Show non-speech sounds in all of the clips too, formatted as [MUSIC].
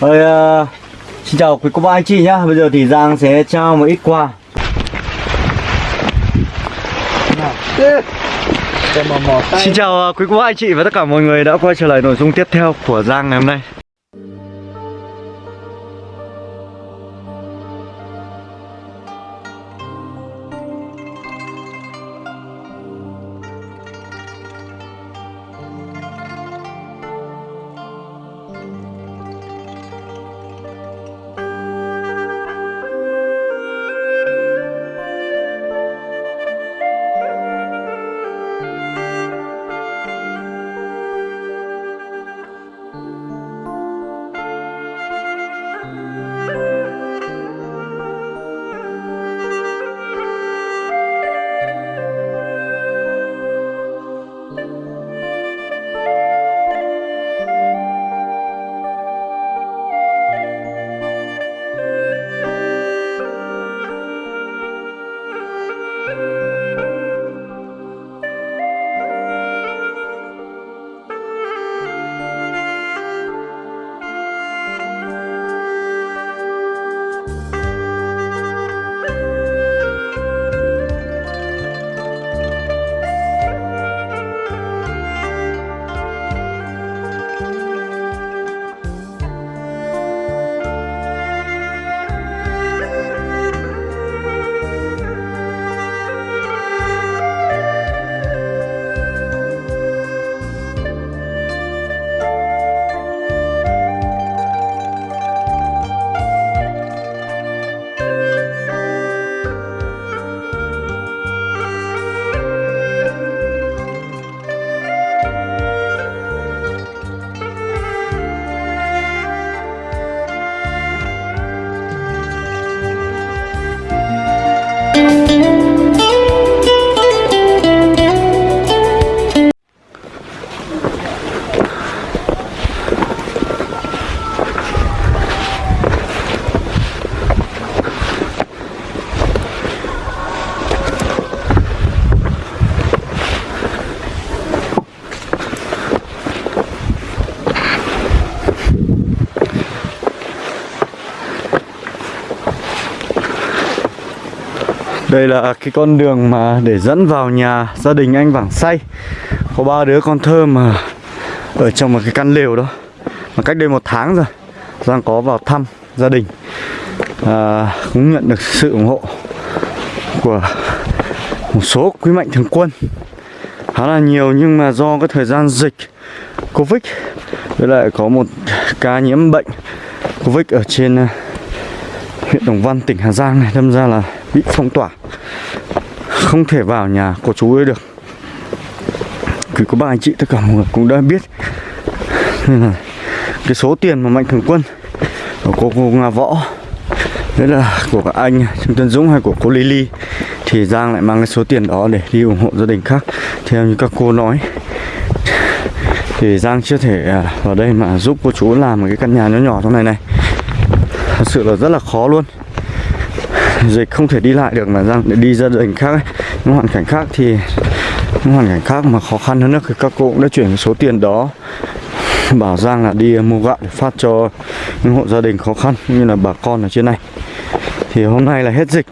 Rồi, ờ, xin chào quý cô bác anh chị nhá. Bây giờ thì Giang sẽ trao một ít quà. Xin chào ờ, quý cô bác anh chị và tất cả mọi người đã quay trở lại nội dung tiếp theo của Giang ngày hôm nay. Đây là cái con đường mà để dẫn vào nhà gia đình anh Vảng Say. Có ba đứa con thơ mà ở trong một cái căn lều đó Mà cách đây một tháng rồi Giang có vào thăm gia đình. À, Cũng nhận được sự ủng hộ của một số quý mạnh thường quân. Khá là nhiều nhưng mà do cái thời gian dịch Covid Với lại có một ca nhiễm bệnh Covid ở trên à, huyện Đồng Văn tỉnh Hà Giang này Đâm ra là bị phong tỏa. Không thể vào nhà của chú ấy được. Cứ có ba anh chị tất cả mọi người cũng đã biết. Nên là cái số tiền mà mạnh thường quân của cô, cô Nga Võ đấy là của các anh Trương Tân Dũng hay của cô Lily thì Giang lại mang cái số tiền đó để đi ủng hộ gia đình khác. Theo như các cô nói thì Giang chưa thể à, vào đây mà giúp cô chú làm một cái căn nhà nhỏ nhỏ trong này này. Thật sự là rất là khó luôn. [LAUGHS] dịch không thể đi lại được mà Giang để đi gia đình khác ấy. những hoàn cảnh khác thì những hoàn cảnh khác mà khó khăn hơn nữa thì các cô cũng đã chuyển số tiền đó. [LAUGHS] Bảo Giang là đi mua gạo để phát cho những hộ gia đình khó khăn như là bà con ở trên này. Thì hôm nay là hết dịch.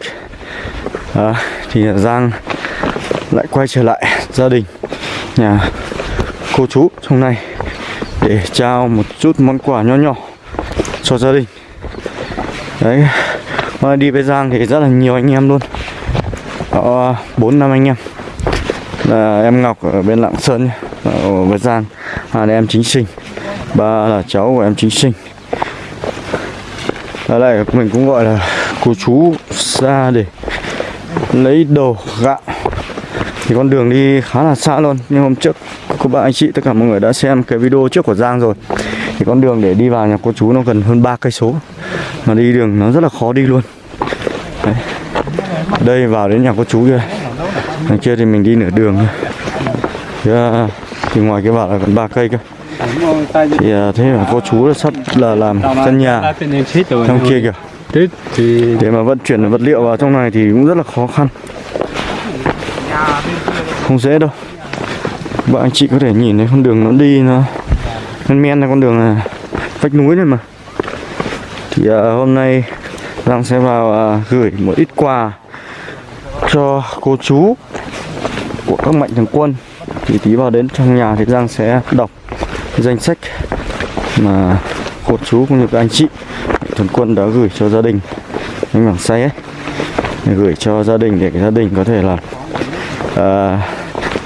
À, thì Giang lại quay trở lại gia đình nhà cô chú trong này để trao một chút món quà nho nhỏ cho gia đình. Đấy à, đi với Giang thì rất là nhiều anh em luôn. Có bốn năm anh em. Là em Ngọc ở bên Lạng Sơn nhé ở với Giang. Hai là em chính sinh. Ba là cháu của em chính sinh. Ở đây mình cũng gọi là cô chú ra để lấy đồ gạo thì con đường đi khá là xa luôn. Nhưng hôm trước các bạn anh chị tất cả mọi người đã xem cái video trước của Giang rồi. Thì con đường để đi vào nhà cô chú nó gần hơn ba cây số mà đi đường nó rất là khó đi luôn. Đấy. đây vào đến nhà cô chú kia. Đằng kia thì mình đi nửa đường thôi. Thì, à, thì ngoài cái vào là gần ba cây cơ. Thì uh, thế là cô chú sắp là làm căn nhà trong kia kìa. Để mà vận chuyển vật liệu vào trong này thì cũng rất là khó khăn. Không dễ đâu. Bạn anh chị có thể nhìn thấy con đường nó đi nó men men là con đường này vách núi này mà thì à, hôm nay Giang sẽ vào à, gửi một ít quà cho cô chú của các mạnh thường quân. Thì tí vào đến trong nhà thì Giang sẽ đọc danh sách mà cô chú cũng như các anh chị thường quân đã gửi cho gia đình. Anh Bảng Say ấy để gửi cho gia đình để gia đình có thể là à,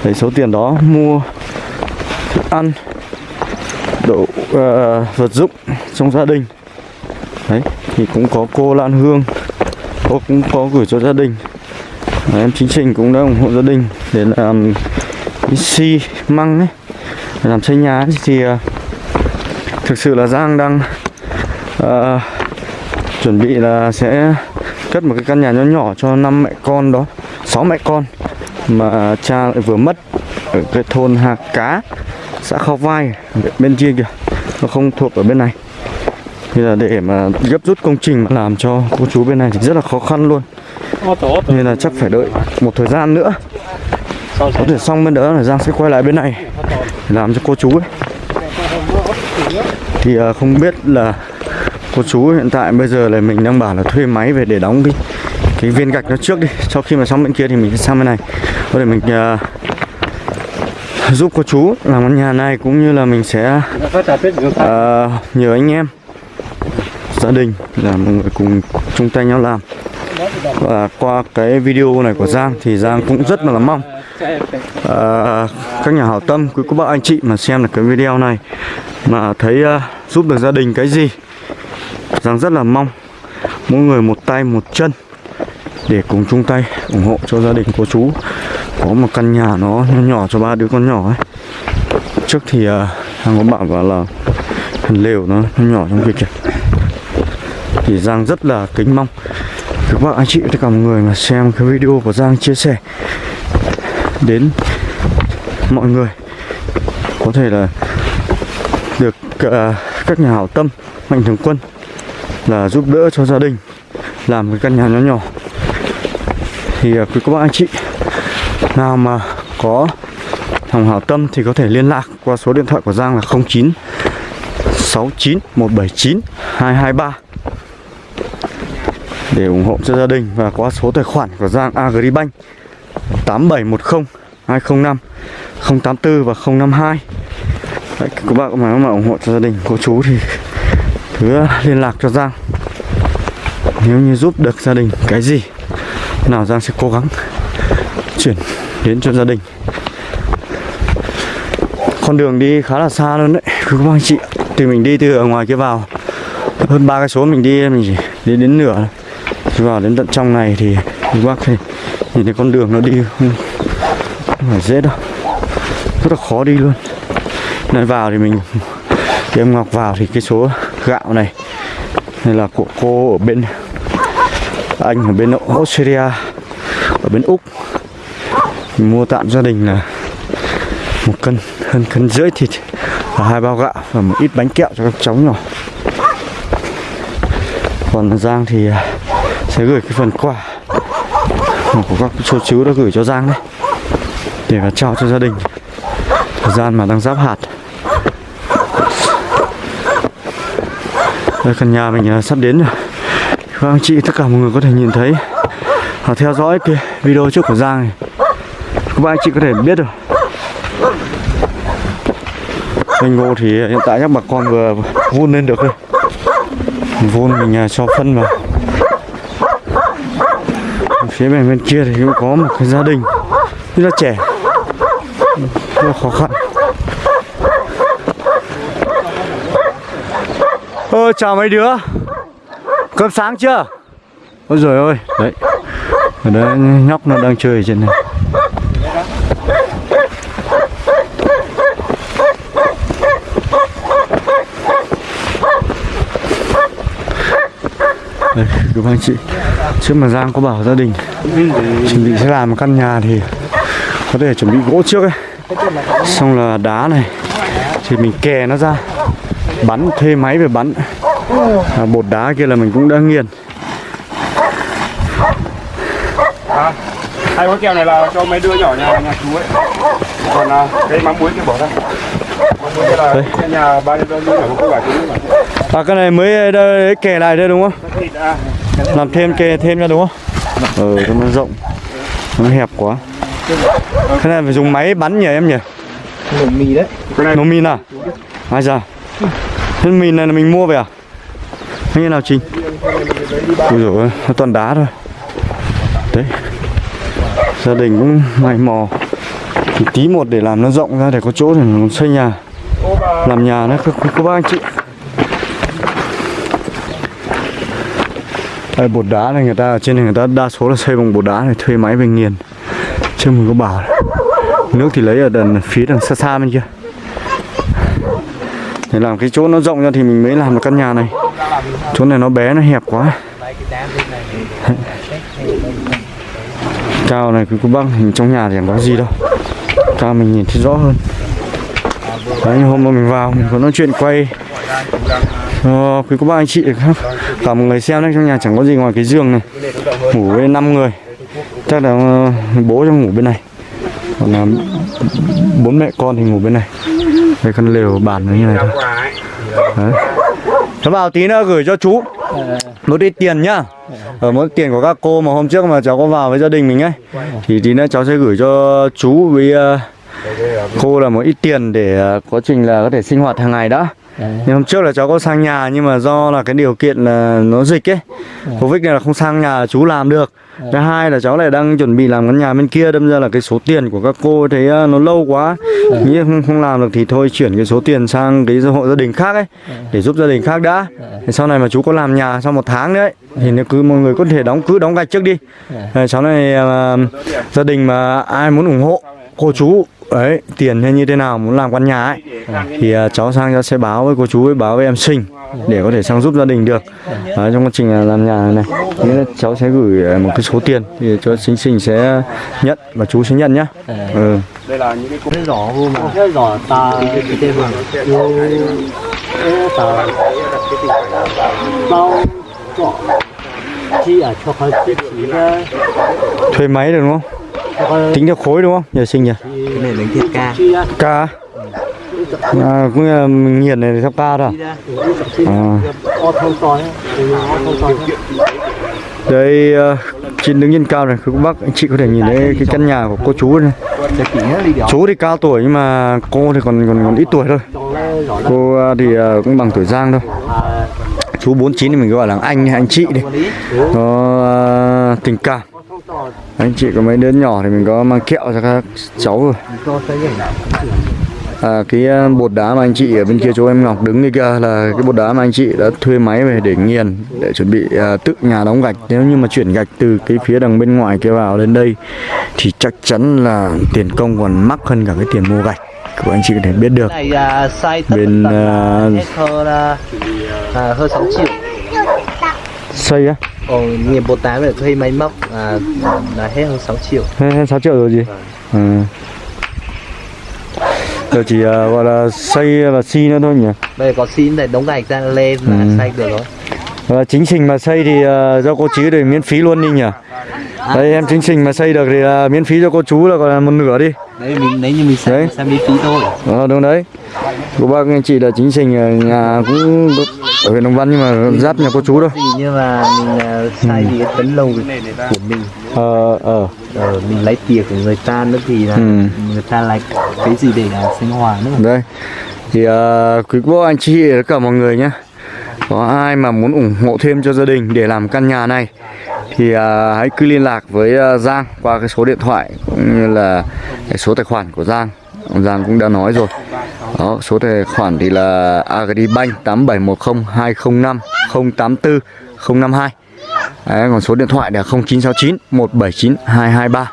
lấy số tiền đó mua thức ăn đồ uh, vật dụng trong gia đình đấy thì cũng có cô Lan Hương cô cũng có gửi cho gia đình. Đấy, em chính trình cũng đã ủng hộ gia đình để làm cái xi măng ấy để làm xây nhà ấy. thì uh, thực sự là Giang đang uh, chuẩn bị là sẽ cất một cái căn nhà nhỏ nhỏ cho năm mẹ con đó sáu mẹ con mà cha lại vừa mất ở cái thôn Hà Cá xã Khao Vai bên kia kìa. Nó không thuộc ở bên này thì là để mà gấp rút công trình mà làm cho cô chú bên này thì rất là khó khăn luôn. Nên là chắc phải đợi một thời gian nữa. Có thể xong. bên đó là Giang sẽ quay lại bên này làm cho cô chú ấy. Thì à, không biết là cô chú hiện tại bây giờ là mình đang bảo là thuê máy về để đóng cái cái viên gạch nó trước đi. Sau khi mà xong bên kia thì mình sẽ sang bên này. Có thể mình uh, giúp cô chú làm căn nhà này cũng như là mình sẽ uh, nhờ anh em gia đình là mọi người cùng chung tay nhau làm. Và qua cái video này của Giang thì Giang cũng rất là mong à, các nhà hảo tâm quý cô bác anh chị mà xem được cái video này mà thấy uh, giúp được gia đình cái gì Giang rất là mong mỗi người một tay một chân để cùng chung tay ủng hộ cho gia đình cô chú. Có một căn nhà nó nhỏ, nhỏ cho ba đứa con nhỏ ấy. Trước thì uh, Giang có bảo vào là lều nó, nó nhỏ trong kia kìa thì Giang rất là kính mong. Các bạn anh chị tất cả mọi người mà xem cái video của Giang chia sẻ đến mọi người. Có thể là được uh, các nhà hảo tâm mạnh thường quân là giúp đỡ cho gia đình làm cái căn nhà nhỏ nhỏ. Thì uh, quý các bạn anh chị nào mà có thằng hảo tâm thì có thể liên lạc qua số điện thoại của Giang là 09 69 179 223 để ủng hộ cho gia đình và qua số tài khoản của Giang Agribank 8710 205 084 và 052 Đấy, các bạn mà, mà ủng hộ cho gia đình cô chú thì cứ liên lạc cho Giang. Nếu như giúp được gia đình cái gì nào Giang sẽ cố gắng chuyển đến cho gia đình. Con đường đi khá là xa luôn đấy quý các anh chị. Thì mình đi từ ở ngoài kia vào hơn ba cái số mình đi mình chỉ đi đến nửa vào đến tận trong này thì các bác thì nhìn thấy con đường nó đi không, không phải dễ đâu. Rất là khó đi luôn. Nên vào thì mình thì em Ngọc vào thì cái số gạo này này là của cô ở bên anh ở bên Australia ở bên Úc. Mình mua tạm gia đình là một cân hơn cân rưỡi thịt và hai bao gạo và một ít bánh kẹo cho các cháu nhỏ. Còn Giang thì sẽ gửi cái phần quà của các chú chú đã gửi cho Giang đấy. Để mà trao cho gia đình. Thời gian mà đang giáp hạt. Đây, căn nhà mình à, sắp đến rồi. Các anh chị, tất cả mọi người có thể nhìn thấy. Và theo dõi cái video trước của Giang này. Các anh chị có thể biết được. Cây ngô thì hiện tại các bà con vừa vun lên được rồi Vun mình à, cho phân vào. Phía bên bên kia thì cũng có một cái gia đình Rất là trẻ. Rất là khó khăn. Ơ chào mấy đứa? Cơm sáng chưa? Ôi rồi ôi Đấy. Ở đấy nhóc nó đang chơi trên này. Đây, các anh chị. Trước mà Giang có bảo gia đình. Chuẩn bị sẽ làm một căn nhà thì Có thể chuẩn bị gỗ trước ấy Xong là đá này Thì mình kè nó ra Bắn, thuê máy về bắn à, Bột đá kia là mình cũng đã nghiền à, Hai gói keo này là cho mấy đứa nhỏ nhà nhà chú ấy Còn à, cái mắm muối kia bỏ ra Đây. Cái nhà bao nhiêu đơn là có quả chứ mà. À cái này mới đây, kè lại đây đúng không? Làm thêm kè thêm ra đúng không? Ừ, cho nó rộng Nó hẹp quá Cái này phải dùng máy bắn nhỉ em nhỉ? nổ mì đấy Cái này Nổ mìn à? Ai ra? Thế mìn này là mình mua về à? Hay như nào Trình? Ui ôi, nó toàn đá thôi Đấy Gia đình cũng mày mò Thì tí một để làm nó rộng ra để có chỗ để nó xây nhà Làm nhà nó có, có, có ba anh chị Đây, bột đá này người ta ở trên này người ta đa số là xây bằng bột đá này thuê máy về nghiền. Chứ mình có bảo. Nước thì lấy ở đằng phía đằng xa xa bên kia. Để làm cái chỗ nó rộng ra thì mình mới làm được căn nhà này. Chỗ này nó bé nó hẹp quá. Cao này cứ có băng hình trong nhà thì chẳng có gì đâu. Cao mình nhìn thấy rõ hơn. Đấy hôm mà mình vào mình có nói chuyện quay. Ờ, quý cô bác anh chị khác. Cả một người xem đấy trong nhà chẳng có gì ngoài cái giường này. Ngủ với 5 người. Chắc là ờ, bố trong ngủ bên này. Còn là bốn mẹ con thì ngủ bên này. Đây con lều bàn nó như này thôi. Đấy. Cháu vào tí nữa gửi cho chú. Một ít tiền nhá. Ờ, Ở mỗi tiền của các cô mà hôm trước mà cháu có vào với gia đình mình ấy. Thì tí nữa cháu sẽ gửi cho chú với ờ, cô là một ít tiền để quá trình là có thể sinh hoạt hàng ngày đã nhưng hôm trước là cháu có sang nhà nhưng mà do là cái điều kiện là nó dịch ấy. Covid này là không sang nhà chú làm được. Thứ hai là cháu lại đang chuẩn bị làm căn nhà bên kia đâm ra là cái số tiền của các cô thấy ờ, nó lâu quá. Nghĩ không, không làm được thì thôi chuyển cái số tiền sang cái hộ gia đình khác ấy để giúp gia đình khác đã. Thì sau này mà chú có làm nhà sau một tháng nữa ấy, thì nếu cứ mọi người có thể đóng cứ đóng gạch trước đi. Ờ, cháu này ờ, gia đình mà ai muốn ủng hộ cô chú ấy tiền hay như thế nào muốn làm căn nhà ấy. Thì uh, cháu sang cháu sẽ báo với cô chú với báo với em sinh để có thể sang giúp gia đình được. Đấy, trong quá trình à, làm nhà này, nghĩa là cháu sẽ gửi à, một cái số tiền thì cho sinh sinh sẽ nhận và chú sẽ nhận nhá. Ừ. Đây là những cái cái giỏ hôm mà cái giỏ ta cái tên mà ta bao giỏ chi ở cho cái thuê máy được đúng không? Tính theo khối đúng không? Nhờ sinh nhỉ? Cái này đánh thiệt ca. Ca. À, cũng là mình nghiền này theo ca thôi? À? À. Đây à, trên đứng nhân cao này, các bác anh chị có thể nhìn thấy cái căn nhà của cô chú này. Chú thì cao tuổi nhưng mà cô thì còn còn còn ít tuổi thôi. Cô thì cũng bằng tuổi Giang thôi chú 49 thì mình gọi là anh anh chị đi nó tình cảm anh chị có mấy đứa nhỏ thì mình có mang kẹo cho các cháu rồi. À, cái ờ, bột đá mà anh chị ở bên kia chỗ em Ngọc đứng đây kia là cái bột đá mà anh chị đã thuê máy về để nghiền để chuẩn bị à, tự nhà đóng gạch. Nếu như mà chuyển gạch từ cái phía đằng bên ngoài kia vào đến đây thì chắc chắn là tiền công còn mắc hơn cả cái tiền mua gạch của anh chị có thể biết được. Bên uh, ờ, hơi xây á còn nghiệp bột tán phải thuê máy móc à, là hết hơn 6 triệu Hay, hay 6 triệu rồi gì? Ừ. Giờ chỉ uh, gọi là xây và xi nữa thôi nhỉ? bây giờ có xin để đóng gạch ra lên là Ừ. xây được rồi Và chính trình mà xây thì uh, do cô chú thì miễn phí luôn đi nhỉ? Đây em chính trình mà xây được thì uh, miễn phí cho cô chú là còn là một nửa đi. Đấy mình nếu như mình Đấy. xây xem miễn phí thôi Ờ đúng đấy. Cô bác anh chị là chính trình ở nhà cũng ở huyện Đồng Văn nhưng mà giáp nhà cô chú thôi. nhưng mà mình à, xây thì cái tấn lầu của mình Ờ ờ ờ, mình lấy tiền của người ta nữa thì là Ừ. người ta lấy cái gì để là sinh hoạt nữa đây. Thì uh, quý cô anh chị tất cả mọi người nhé. Có ai mà muốn ủng hộ thêm cho gia đình để làm căn nhà này thì à, hãy cứ liên lạc với uh, Giang qua cái số điện thoại cũng như là cái số tài khoản của Giang. Ông Giang cũng đã nói rồi. Đó, số tài khoản thì là Agribank 8710 205 084 052. Đấy, còn số điện thoại là 0969 179 223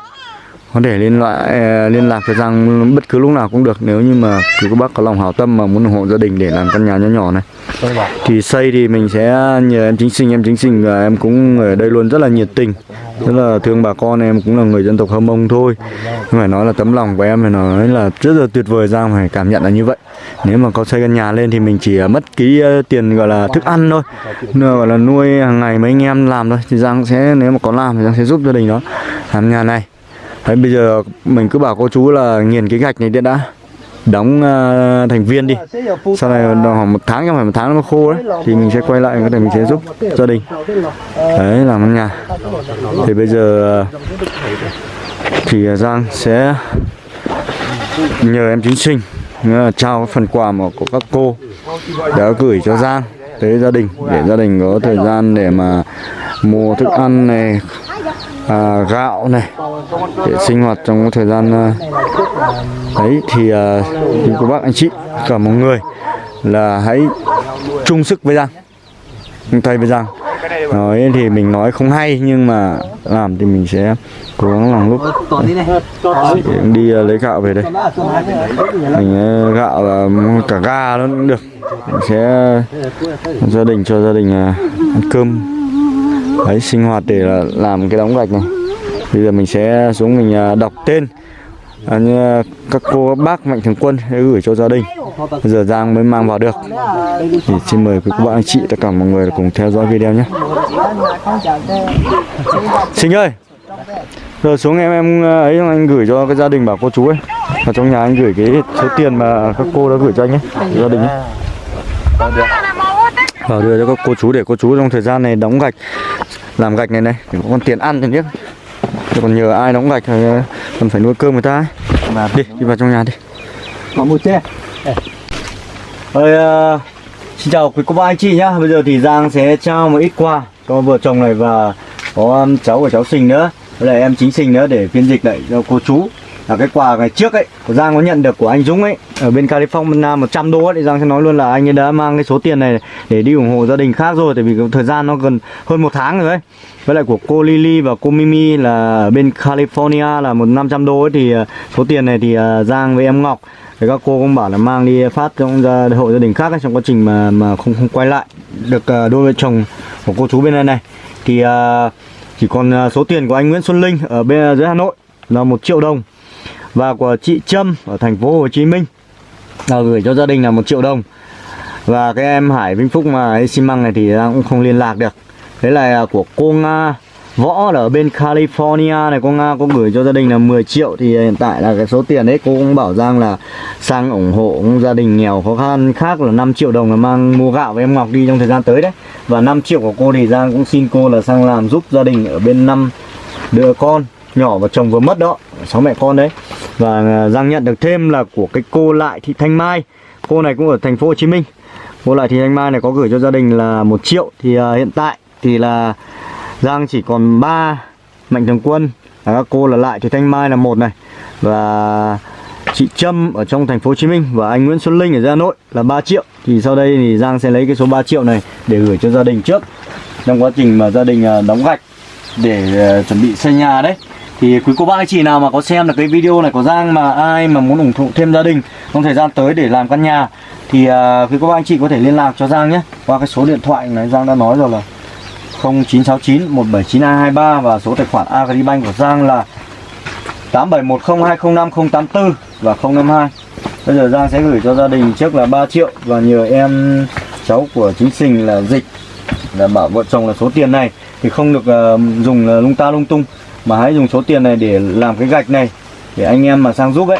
có thể liên loại ờ, liên lạc với Giang bất cứ lúc nào cũng được nếu như mà quý cô bác có lòng hảo tâm mà muốn ủng hộ gia đình để làm căn nhà nhỏ nhỏ này. Bảo thì xây thì mình sẽ nhờ em chính sinh em chính sinh và em cũng ở đây luôn rất là nhiệt tình rất là thương bà con em cũng là người dân tộc Hơ Mông thôi. Nhưng phải nói là tấm lòng của em phải nói là rất là tuyệt vời Giang phải cảm nhận là như vậy. Nếu mà có xây căn nhà lên thì mình chỉ ờ, mất cái ờ, tiền gọi là thức ăn thôi. Gọi là nuôi hàng ngày mấy anh em làm thôi. Thì Giang sẽ nếu mà có làm thì Giang sẽ giúp gia đình đó. Làm nhà này Đấy, bây giờ mình cứ bảo cô chú là nghiền cái gạch này đi đã. Đóng uh, thành viên đi. Sau này khoảng một tháng trong phải một tháng nó khô đấy thì mình sẽ quay lại có thể mình sẽ giúp gia đình. Đấy làm căn nhà. Thì bây giờ à, thì Giang sẽ nhờ em chính sinh à, trao phần quà mà của các cô đã gửi cho Giang tới gia đình để gia đình có thời gian để mà mua thức ăn này à, gạo này để sinh hoạt trong thời gian à, đấy thì à, cô bác anh chị cả mọi người là hãy chung sức với Giang chung tay với Giang. Nói thì mình nói không hay nhưng mà làm thì mình sẽ cố gắng làm lúc đi Chị đi à, lấy gạo về đây. Mình à, gạo là cả ga nó cũng được. Mình sẽ à, gia đình cho gia đình à, ăn cơm đấy sinh hoạt để làm cái đóng gạch này. Bây giờ mình sẽ xuống mình à, đọc tên. À, như à, các cô các bác mạnh thường quân để gửi cho gia đình. Bây giờ Giang mới mang vào được. Thì xin mời quý cô bác anh chị tất cả mọi người cùng theo dõi video nhé. Sinh ơi! Giờ xuống em em à, ấy anh gửi cho cái gia đình bảo cô chú ấy. Ở trong nhà anh gửi cái số tiền mà các cô đã gửi cho anh ấy Gia đình ấy. Vâng, vào đưa cho các cô chú để cô chú trong thời gian này đóng gạch Làm gạch này này để có con tiền ăn thì biết còn nhờ ai đóng gạch thì còn phải nuôi cơm người ta ấy. Đi, đi vào trong nhà đi. Có một xe. Ơi, ờ, xin chào quý cô bác anh chị nhá. Bây giờ thì Giang sẽ trao một ít quà cho vợ chồng này và có cháu của cháu Sinh nữa, với lại em chính Sinh nữa để phiên dịch lại cho cô chú. Là cái quà ngày trước ấy, của Giang có nhận được của anh Dũng ấy ở bên California 100 đô ấy, thì Giang sẽ nói luôn là anh ấy đã mang cái số tiền này để đi ủng hộ gia đình khác rồi, tại vì thời gian nó gần hơn một tháng rồi ấy. Với lại của cô Lily và cô Mimi là ở bên California là một 500 đô ấy thì à, số tiền này thì à, Giang với em Ngọc thì các cô cũng bảo là mang đi phát trong gia hộ gia đình khác ấy, trong quá trình mà mà không không quay lại được à, đôi vợ chồng của cô chú bên này này thì chỉ còn số tiền của anh Nguyễn Xuân Linh ở bên dưới Hà Nội là một triệu đồng và của chị Trâm ở thành phố Hồ Chí Minh. Là gửi cho gia đình là một triệu đồng. Và cái em Hải Vinh Phúc mà ấy xi măng này thì cũng không liên lạc được. Đấy là của cô Nga, Võ ở bên California này, cô Nga có gửi cho gia đình là 10 triệu thì hiện tại là cái số tiền đấy cô cũng bảo rằng là sang ủng hộ gia đình nghèo khó khăn khác là 5 triệu đồng là mang mua gạo với em Ngọc đi trong thời gian tới đấy. Và 5 triệu của cô thì Giang cũng xin cô là sang làm giúp gia đình ở bên năm đứa con nhỏ và chồng vừa mất đó sáu mẹ con đấy. Và à, Giang nhận được thêm là của cái cô lại thị Thanh Mai. Cô này cũng ở thành phố Hồ Chí Minh. Cô lại thị Thanh Mai này có gửi cho gia đình là một triệu thì uh, hiện tại thì là Giang chỉ còn ba mạnh thường quân. Là các cô là lại thị Thanh Mai là một này. Và chị Trâm ở trong thành phố Hồ Chí Minh và anh Nguyễn Xuân Linh ở Hà Nội là 3 triệu. Thì sau đây thì Giang sẽ lấy cái số 3 triệu này để gửi cho gia đình trước. Trong quá trình mà gia đình à, đóng gạch để chuẩn bị xây nhà đấy thì quý cô bác anh chị nào mà có xem được cái video này của Giang mà ai mà muốn ủng hộ thêm gia đình trong thời gian tới để làm căn nhà thì uh, quý cô bác anh chị có thể liên lạc cho Giang nhé qua cái số điện thoại này Giang đã nói rồi là 0969 179223 và số tài khoản Agribank của Giang là 8710205084 và 052. Bây giờ Giang sẽ gửi cho gia đình trước là 3 triệu và nhờ em cháu của chính sinh là dịch là bảo vợ chồng là số tiền này thì không được uh, dùng uh, lung ta lung tung mà hãy dùng số tiền này để làm cái gạch này, để anh em mà sang giúp ấy,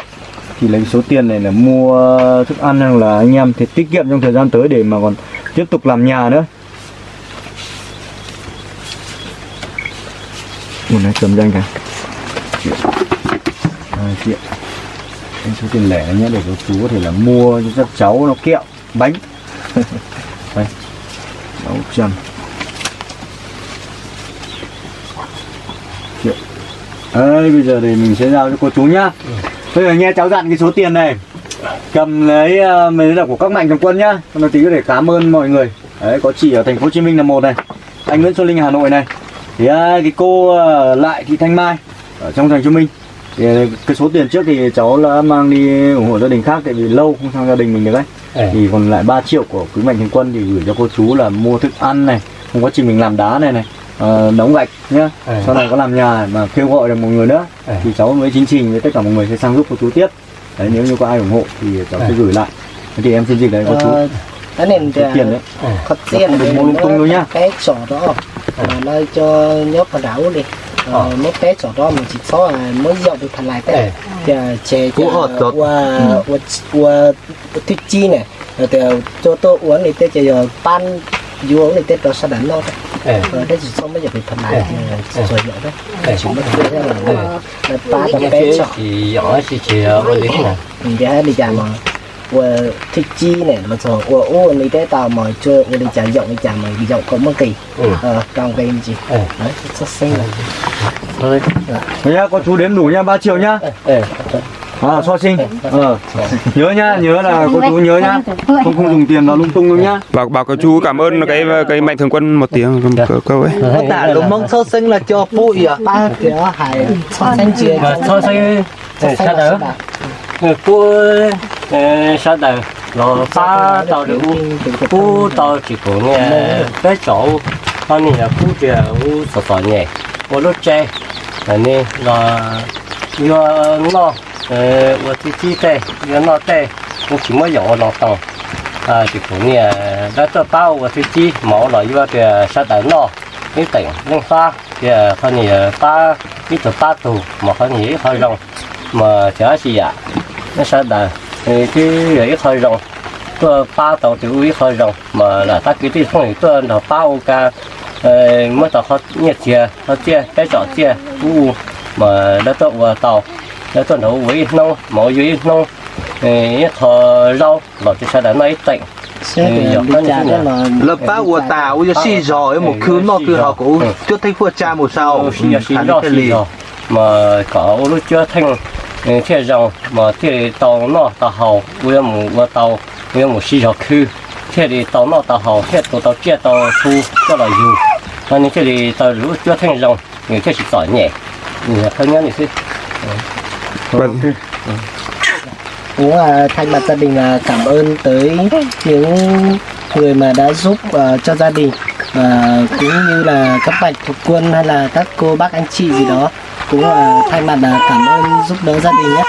thì lấy số tiền này là mua thức ăn hoặc là anh em thì tiết kiệm trong thời gian tới để mà còn tiếp tục làm nhà nữa. Ủa này cầm danh cả. Triệu Hai triệu Anh số tiền lẻ nhé, để cho chú có thể là mua cho các cháu nó kẹo, Bánh. [LAUGHS] Đây. Sáu trăm Đấy bây giờ thì mình sẽ giao cho cô chú nhá. Bây giờ nghe cháu dặn cái số tiền này. Cầm lấy uh, mấy là của các mạnh thường quân nhá. Nó tí có thể cảm ơn mọi người. Đấy có chị ở thành phố Hồ Chí Minh là một này. Anh Nguyễn Xuân Linh Hà Nội này. Thì à, cái cô à, lại thị Thanh Mai ở trong thành phố Hồ Chí Minh. Thì à, cái số tiền trước thì cháu đã mang đi ủng hộ gia đình khác tại vì lâu không sang gia đình mình được đấy Ờ. thì còn lại 3 triệu của quý mạnh thường quân thì gửi cho cô chú là mua thức ăn này không quá trình mình làm đá này này ờ, đóng gạch nhá Ờ. sau này có làm nhà mà kêu gọi được một người nữa Ờ. thì cháu với chính trình với tất cả mọi người sẽ sang giúp cô chú tiếp đấy nếu như có ai ủng hộ thì cháu sẽ Ờ. gửi lại Thế thì em xin dịch đấy cô chú Ờ, cái nền tiền đấy có Nó tiền được thì mua lung tung đâu nhá. cái sổ đó nơi cho nhóc vào đảo đi Ờ. mấy cái sổ đó mình chỉ có là mới dọn được thành lại Ờ. thế thì chế Cú hột tốt. qua qua qua thích chi này rồi thì cho tôi uống thì tôi chỉ giờ pan vô này tết đó sẽ đánh lo ờ, đấy đấy xong bây giờ phải phần này ờ, rồi nhỏ đấy. Chúng nó chơi là là ba trăm bé cho. thì nhỏ thì chỉ rồi đấy nè. Dạ đi chạm mà. Và thích chi này mà rồi và ô này Tết tao mà chơi và đi chạm rộng đi chạm mà đi rộng có mất kỳ. Ờ, Trong cái gì đấy xuất sinh là bây giờ có chú đến đủ nha ba triệu nhá. 예. À, so sinh. Ờ. Nhớ nhá, nhớ là cô chú nhớ nhá. Không không dùng tiền nó lung tung đâu nhá. Bảo bảo các chú cảm ơn cái cái mạnh thường quân một tiếng câu, ấy. Có Tạ lúc mong sơ sinh là cho bụi à ba kiểu hải xuất sinh Mà thôi thôi. xuất sinh Sao đỡ? Cô sao đỡ? Rồi ba tàu được cô tàu chỉ có nghe cái chỗ họ này là cô chỉ u sợ sợ nhẹ. Cô lúc là nè là do nó ờ tôi chỉ chỉ tê do nó tê cũng chỉ mới dùng nó tàu à chỉ có nghe, đã cho bao và tôi chỉ máu là do cái sao đỡ nó cái tỉnh lên pha thì họ này ba cái từ ba tù mà họ này hơi rộng. Mà chả gì ạ. Nó sao đỡ. Thì cái ấy hơi rộng. Tôi ba tàu thì uy hơi rộng. Mà là ta cái tí không tôi là bao cả ờ, mới tàu họ nhiệt chia họ chia cái chỗ chia u mà đã tàu vào tàu đã tàu nấu với nông mỗi dưới nông thì thọ rau rồi thì sao đã nói thì là Là ba của tàu cho xì rồi một cứ nó cứ họ cũng chưa thấy phua cha một sau xì Hẳn rau cái lì. mà có lúc chưa thành thế rằng mà thế tàu nó tàu hậu với một tàu với một xì rau khư. Thế thì tàu nó tàu hậu thế tàu tàu chia tàu thu cho là dù mà nếu thế thì tàu lúc chưa thành rằng thì thế chỉ tỏi nhẹ. Không nhớ thì thế Vâng. cũng là thay mặt gia đình là cảm ơn tới những người mà đã giúp ờ, cho gia đình và cũng như là các bạch thuộc quân hay là các cô bác anh chị gì đó. Cũng là thay mặt là cảm ơn giúp đỡ gia đình nhé